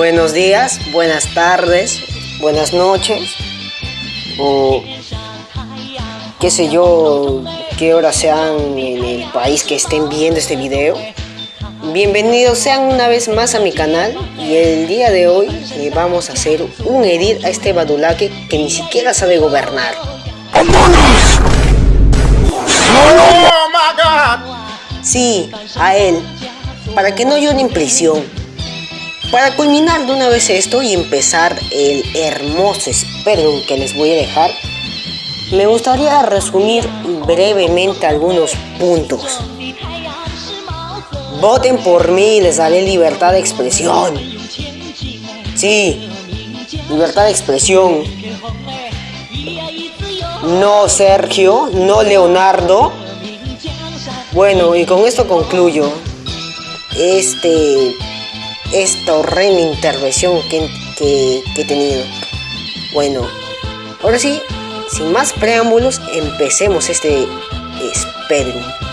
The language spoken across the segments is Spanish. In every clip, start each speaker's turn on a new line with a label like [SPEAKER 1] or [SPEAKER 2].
[SPEAKER 1] Buenos días, buenas tardes, buenas noches, o qué sé yo, qué hora sean en el país que estén viendo este video. Bienvenidos sean una vez más a mi canal y el día de hoy eh, vamos a hacer un edit a este badulaque que ni siquiera sabe gobernar. Sí, a él, para que no llore en prisión. Para culminar de una vez esto y empezar el hermoso Speedrun que les voy a dejar, me gustaría resumir brevemente algunos puntos. Voten por mí y les daré libertad de expresión. Sí, libertad de expresión. No Sergio, no Leonardo. Bueno, y con esto concluyo este, esta horrenda intervención que, que, he tenido. Bueno, ahora sí, sin más preámbulos, empecemos este Speedrun.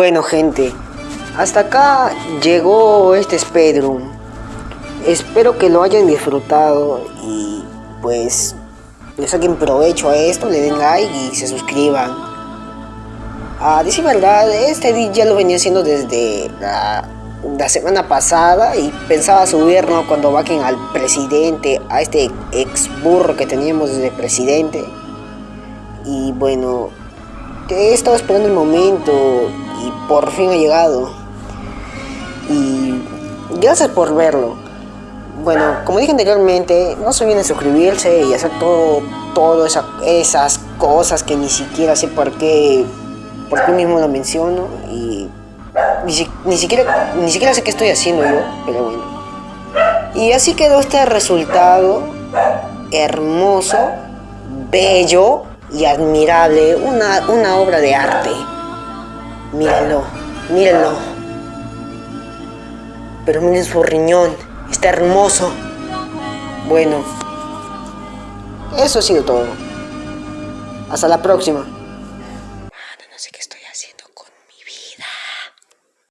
[SPEAKER 1] Bueno gente, hasta acá llegó este Spedroom. Espero que lo hayan disfrutado y pues le saquen provecho a esto, le den like y se suscriban. A decir verdad, este ya lo venía haciendo desde la, semana pasada y pensaba subirlo cuando vaquen al presidente, a este ex burro que teníamos desde presidente. Y bueno, he estado esperando el momento y por fin ha llegado. Y gracias por verlo. Bueno, como dije anteriormente, no se olviden suscribirse y hacer todo, todo esas cosas que ni siquiera sé por qué, por qué mismo lo menciono y ni, siquiera, ni siquiera sé qué estoy haciendo yo, pero bueno. Y así quedó este resultado hermoso, bello y admirable, una, una obra de arte. Mírenlo, mírenlo. Pero miren su riñón, está hermoso. Bueno, eso ha sido todo. Hasta la próxima.